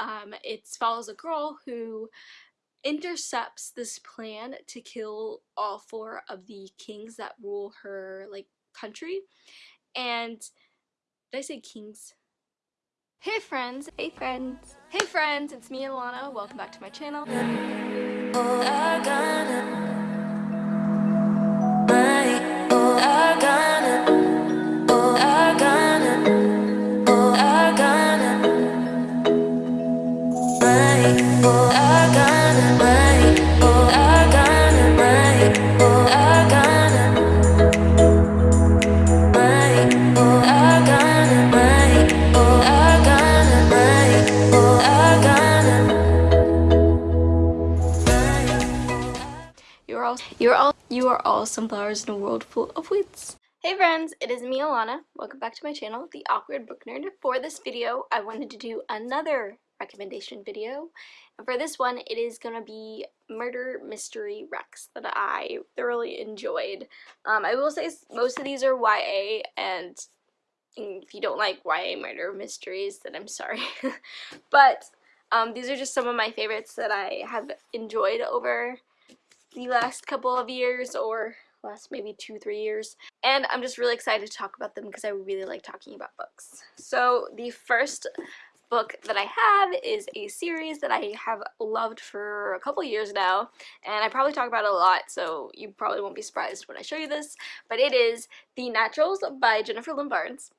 Um, it follows a girl who intercepts this plan to kill all four of the kings that rule her like country and did I say kings? Hey friends! Hey friends! Hey friends! It's me Alana. Welcome back to my channel. You are all you are all sunflowers in a world full of weeds. Hey friends, it is me Alana. Welcome back to my channel, The Awkward Book Nerd. For this video, I wanted to do another recommendation video. And for this one, it is going to be Murder Mystery Recs that I thoroughly enjoyed. Um, I will say most of these are YA, and if you don't like YA murder mysteries, then I'm sorry. but um, these are just some of my favorites that I have enjoyed over the last couple of years or last maybe two, three years. And I'm just really excited to talk about them because I really like talking about books. So the first book that I have is a series that I have loved for a couple years now. And I probably talk about it a lot so you probably won't be surprised when I show you this. But it is The Naturals by Jennifer Lynn Barnes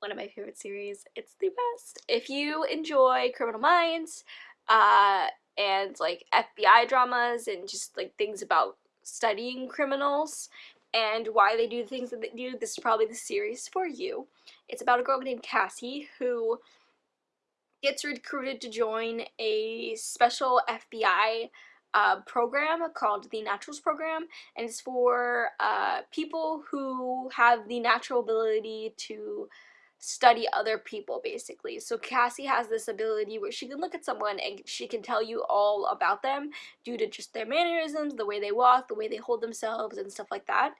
one of my favorite series. It's the best. If you enjoy Criminal Minds uh, and like FBI dramas and just like things about studying criminals and why they do the things that they do, this is probably the series for you. It's about a girl named Cassie who gets recruited to join a special FBI uh, program called the Naturals Program, and it's for uh, people who have the natural ability to study other people basically. So Cassie has this ability where she can look at someone and she can tell you all about them due to just their mannerisms, the way they walk, the way they hold themselves and stuff like that.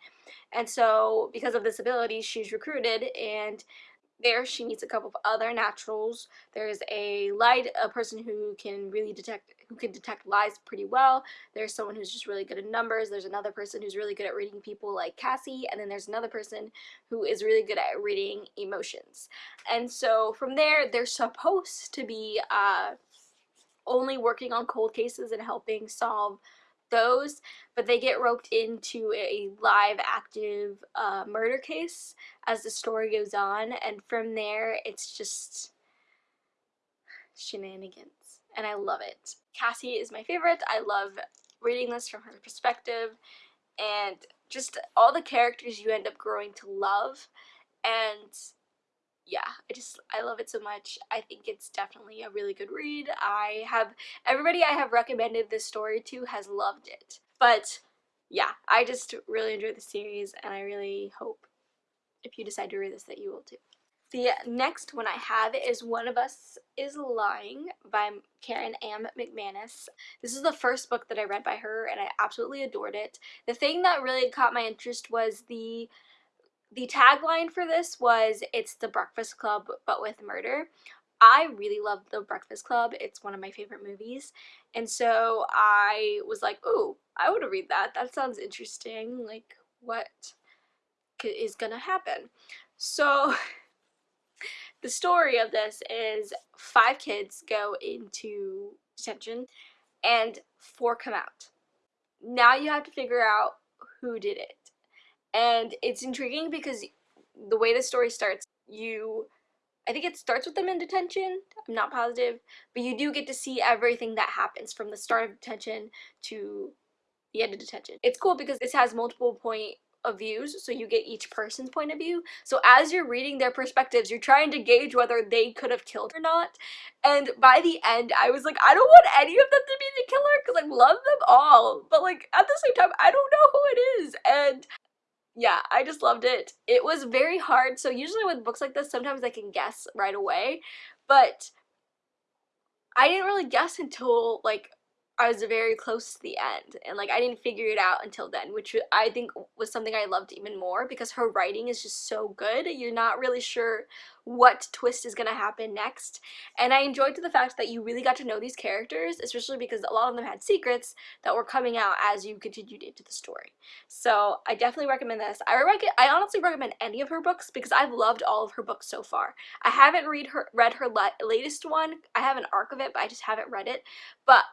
And so because of this ability, she's recruited and there she meets a couple of other naturals. There's a light, a person who can really detect, who can detect lies pretty well. There's someone who's just really good at numbers. There's another person who's really good at reading people like Cassie. And then there's another person who is really good at reading emotions. And so from there, they're supposed to be uh, only working on cold cases and helping solve those, but they get roped into a live active uh, murder case as the story goes on, and from there it's just shenanigans, and I love it. Cassie is my favorite. I love reading this from her perspective, and just all the characters you end up growing to love, and yeah, I just, I love it so much. I think it's definitely a really good read. I have, everybody I have recommended this story to has loved it. But yeah, I just really enjoyed the series and I really hope if you decide to read this that you will too. The next one I have is One of Us is Lying by Karen M. McManus. This is the first book that I read by her and I absolutely adored it. The thing that really caught my interest was the the tagline for this was it's the breakfast club but with murder. I really love the breakfast club. It's one of my favorite movies. And so i was like oh i want to read that. That sounds interesting. Like what is gonna happen? So the story of this is five kids go into detention and four come out. Now you have to figure out who did it and it's intriguing because the way the story starts, you I think it starts with them in detention, I'm not positive, but you do get to see everything that happens from the start of detention to the end of detention. It's cool because this has multiple point of views, so you get each person's point of view. So as you're reading their perspectives, you're trying to gauge whether they could have killed or not. And by the end, I was like, I don't want any of them to be the killer because I love them all. But like at the same time, I don't know who it is. And yeah, I just loved it. It was very hard. So usually with books like this, sometimes I can guess right away. But I didn't really guess until like I was very close to the end and like I didn't figure it out until then which I think was something I loved even more because her writing is just so good. You're not really sure what twist is gonna happen next and I enjoyed the fact that you really got to know these characters especially because a lot of them had secrets that were coming out as you continued into the story. So I definitely recommend this. I, rec I honestly recommend any of her books because I've loved all of her books so far. I haven't read her read her latest one. I have an arc of it but I just haven't read it. But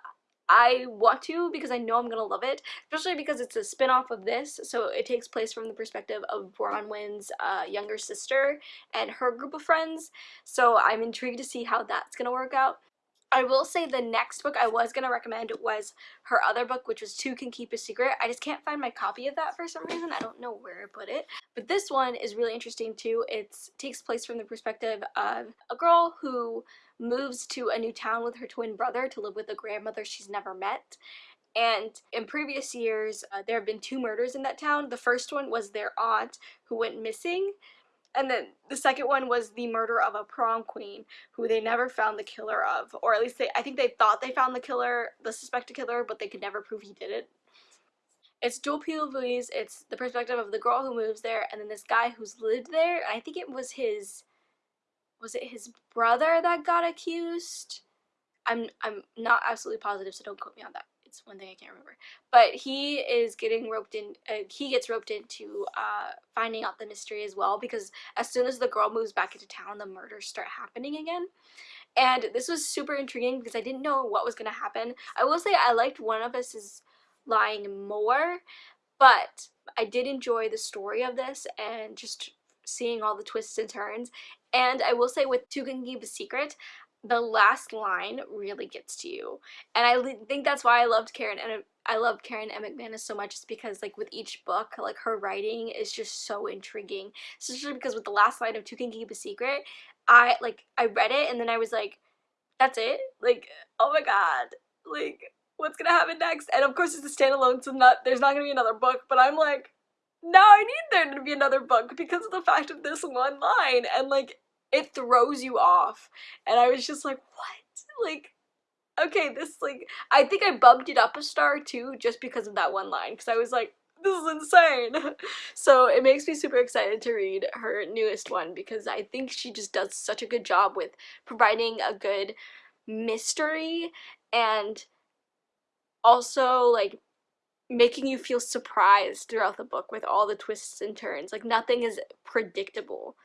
I want to because I know I'm gonna love it, especially because it's a spin-off of this, so it takes place from the perspective of Bronwyn's uh, younger sister and her group of friends, so I'm intrigued to see how that's gonna work out. I will say the next book I was going to recommend was her other book, which was Two Can Keep a Secret. I just can't find my copy of that for some reason. I don't know where I put it. But this one is really interesting too. It takes place from the perspective of a girl who moves to a new town with her twin brother to live with a grandmother she's never met. And in previous years, uh, there have been two murders in that town. The first one was their aunt who went missing. And then the second one was the murder of a prom queen who they never found the killer of. Or at least they, I think they thought they found the killer, the suspected killer, but they could never prove he did it. It's dual POVs. It's the perspective of the girl who moves there and then this guy who's lived there. I think it was his was it his brother that got accused? I'm I'm not absolutely positive, so don't quote me on that. It's one thing I can't remember. But he is getting roped in. Uh, he gets roped into uh, finding out the mystery as well because as soon as the girl moves back into town, the murders start happening again. And this was super intriguing because I didn't know what was gonna happen. I will say I liked one of us is lying more, but I did enjoy the story of this and just seeing all the twists and turns. And I will say with a Secret, the last line really gets to you. And I think that's why I loved Karen and I love Karen M. McManus so much is because like with each book, like her writing is just so intriguing. Especially because with the last line of Two Can Keep a Secret, I like I read it and then I was like, that's it? Like, oh my god. Like, what's gonna happen next? And of course it's a standalone, so not there's not gonna be another book, but I'm like, now I need there to be another book because of the fact of this one line. And like it throws you off. And I was just like, what? Like, okay, this like, I think I bumped it up a star too just because of that one line. Because I was like, this is insane. so it makes me super excited to read her newest one because I think she just does such a good job with providing a good mystery and also like making you feel surprised throughout the book with all the twists and turns. Like nothing is predictable.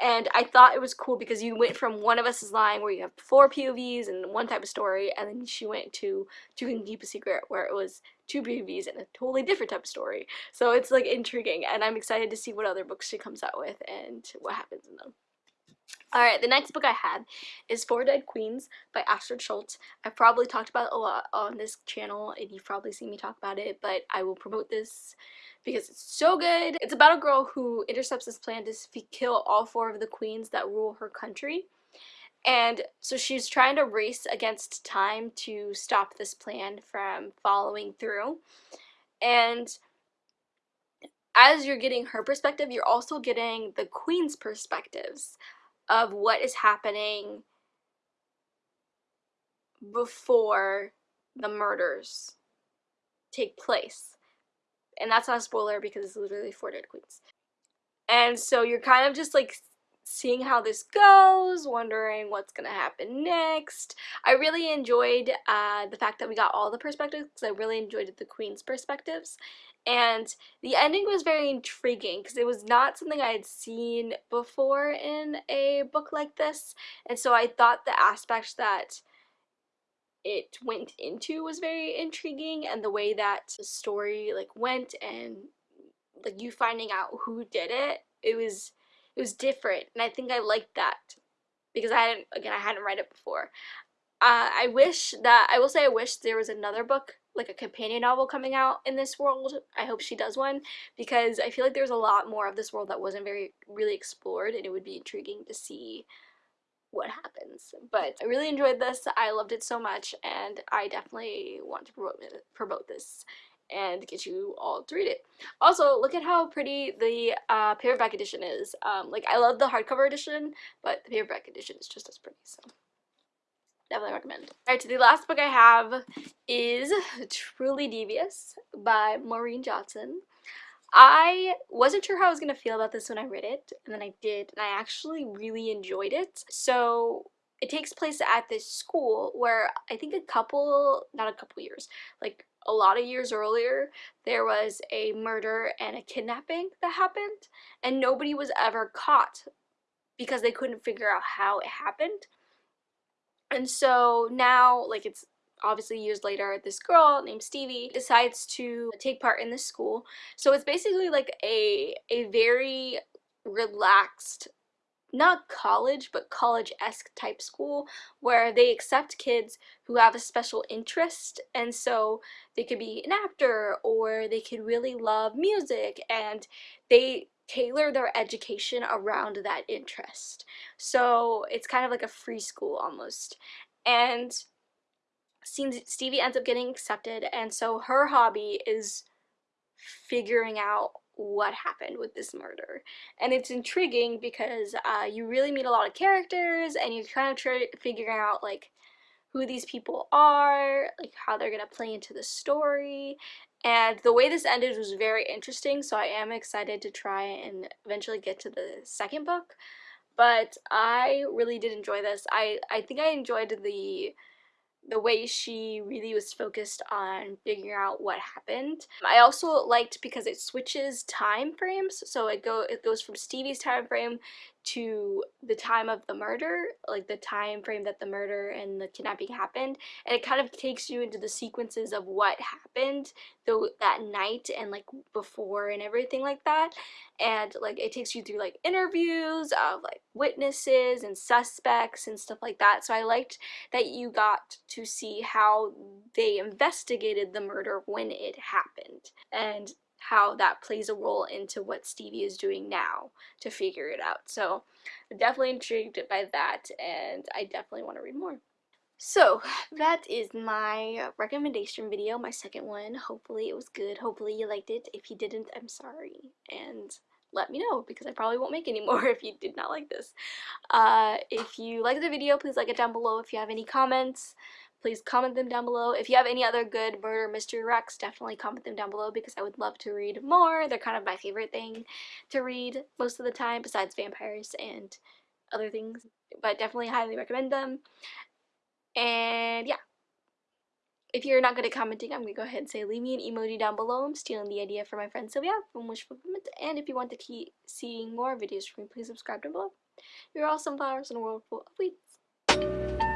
And I thought it was cool because you went from One of Us is Lying where you have four POVs and one type of story and then she went to Two Can Keep a Secret where it was two POVs and a totally different type of story. So it's like intriguing and I'm excited to see what other books she comes out with and what happens in them. Alright, the next book I had is Four Dead Queens by Astrid Scholte. I've probably talked about it a lot on this channel and you've probably seen me talk about it, but I will promote this because it's so good. It's about a girl who intercepts this plan to kill all four of the queens that rule her country. And so she's trying to race against time to stop this plan from following through. And as you're getting her perspective, you're also getting the queen's perspectives of what is happening before the murders take place. And that's not a spoiler because it's literally four dead queens. And so you're kind of just like seeing how this goes, wondering what's gonna happen next. I really enjoyed uh, the fact that we got all the perspectives because I really enjoyed the queen's perspectives and the ending was very intriguing because it was not something I had seen before in a book like this and so I thought the aspect that it went into was very intriguing and the way that the story like went and like you finding out who did it it was it was different and I think I liked that because I hadn't again I hadn't read it before uh, I wish that I will say I wish there was another book like a companion novel coming out in this world. I hope she does one because I feel like there's a lot more of this world that wasn't very really explored and it would be intriguing to see what happens. But I really enjoyed this. I loved it so much and I definitely want to promote, promote this and get you all to read it. Also, look at how pretty the uh, paperback edition is. Um, like, I love the hardcover edition, but the paperback edition is just as pretty, so. definitely recommend. Alright, so the last book I have is Truly Devious by Maureen Johnson. I wasn't sure how I was going to feel about this when I read it, and then I did, and I actually really enjoyed it. So it takes place at this school where I think a couple, not a couple years, like a lot of years earlier, there was a murder and a kidnapping that happened, and nobody was ever caught because they couldn't figure out how it happened. And so now, like, it's obviously years later, this girl named Stevie decides to take part in this school. So it's basically like a, a very relaxed not college, but college-esque type school where they accept kids who have a special interest and so they could be an actor or they could really love music and they tailor their education around that interest. So it's kind of like a free school almost. And seems Stevie ends up getting accepted and so her hobby is figuring out what happened with this murder. And it's intriguing because uh, you really meet a lot of characters and you're kind of try figuring out like who these people are, like how they're gonna play into the story. And the way this ended was very interesting, so I am excited to try and eventually get to the second book. But I really did enjoy this. I, I think I enjoyed the the way she really was focused on figuring out what happened. I also liked because it switches time frames, so it go it goes from Stevie's time frame to the time of the murder, like the time frame that the murder and the kidnapping happened, and it kind of takes you into the sequences of what happened though that night and like before and everything like that. And like it takes you through like interviews of like witnesses and suspects and stuff like that. So I liked that you got to see how they investigated the murder when it happened. And how that plays a role into what Stevie is doing now to figure it out. So definitely intrigued by that and I definitely want to read more. So that is my recommendation video, my second one. Hopefully it was good. Hopefully you liked it. If you didn't, I'm sorry. And let me know because I probably won't make any more if you did not like this. Uh, if you like the video, please like it down below. If you have any comments, please comment them down below. If you have any other good murder mystery recs, definitely comment them down below because I would love to read more. They're kind of my favorite thing to read most of the time besides vampires and other things, but definitely highly recommend them. And yeah. If you're not good at commenting, I'm going to go ahead and say leave me an emoji down below. I'm stealing the idea from my friend Sylvia from Wish Fulfillment. And if you want to keep seeing more videos from me, please subscribe down below. You're all sunflowers in a world full of weeds.